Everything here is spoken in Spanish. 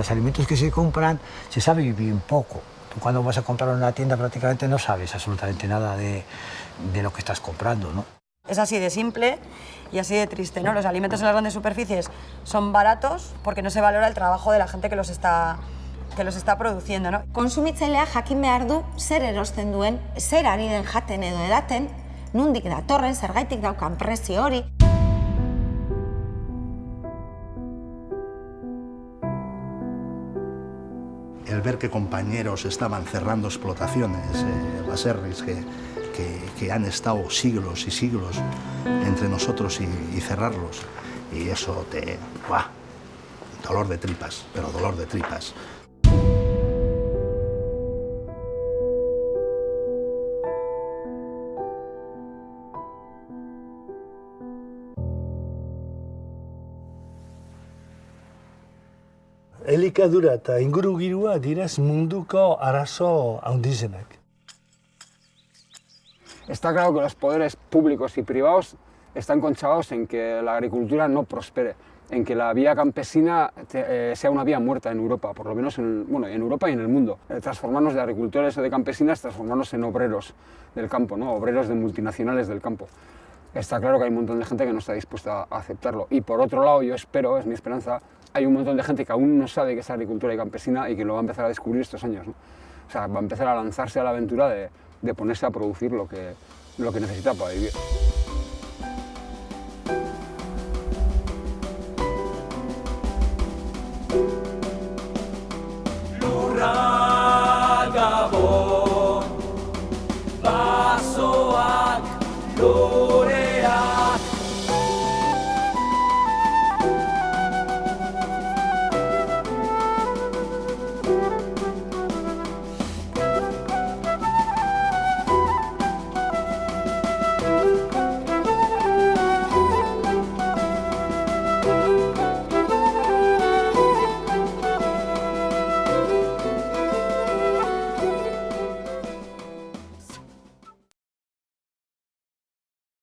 los alimentos que se compran se sabe bien poco. Tú cuando vas a comprar en una tienda prácticamente no sabes absolutamente nada de, de lo que estás comprando, ¿no? Es así de simple y así de triste, ¿no? Los alimentos en las grandes superficies son baratos porque no se valora el trabajo de la gente que los está que los está produciendo, ¿no? Konsumitzailea jakin behar du zer erosten duen, zer ari den jaten edo edaten, nundik datorren, zergaitik daukan prezio hori. El ver que compañeros estaban cerrando explotaciones, eh, baserris que, que, que han estado siglos y siglos entre nosotros y, y cerrarlos, y eso te... ¡buah! Dolor de tripas, pero dolor de tripas. Elikadura eta ingurugirua direz munduko arazo handizenak. Está claro que los poderes públicos y privados están conchavados en que la agricultura no prospere, en que la vía campesina eh, sea una vía muerta en Europa, por lo menos en, bueno, en Europa y en el mundo. Eh, transformarnos de agricultores o de campesinas, transformarnos en obreros del campo, ¿no? obreros de multinacionales del campo. Está claro que hay un montón de gente que no está dispuesta a aceptarlo. Y por otro lado, yo espero, es mi esperanza, hay un montón de gente que aún no sabe que es agricultura y campesina y que lo va a empezar a descubrir estos años. O sea, va a empezar a lanzarse a la aventura de, de ponerse a producir lo que, lo que necesita para vivir.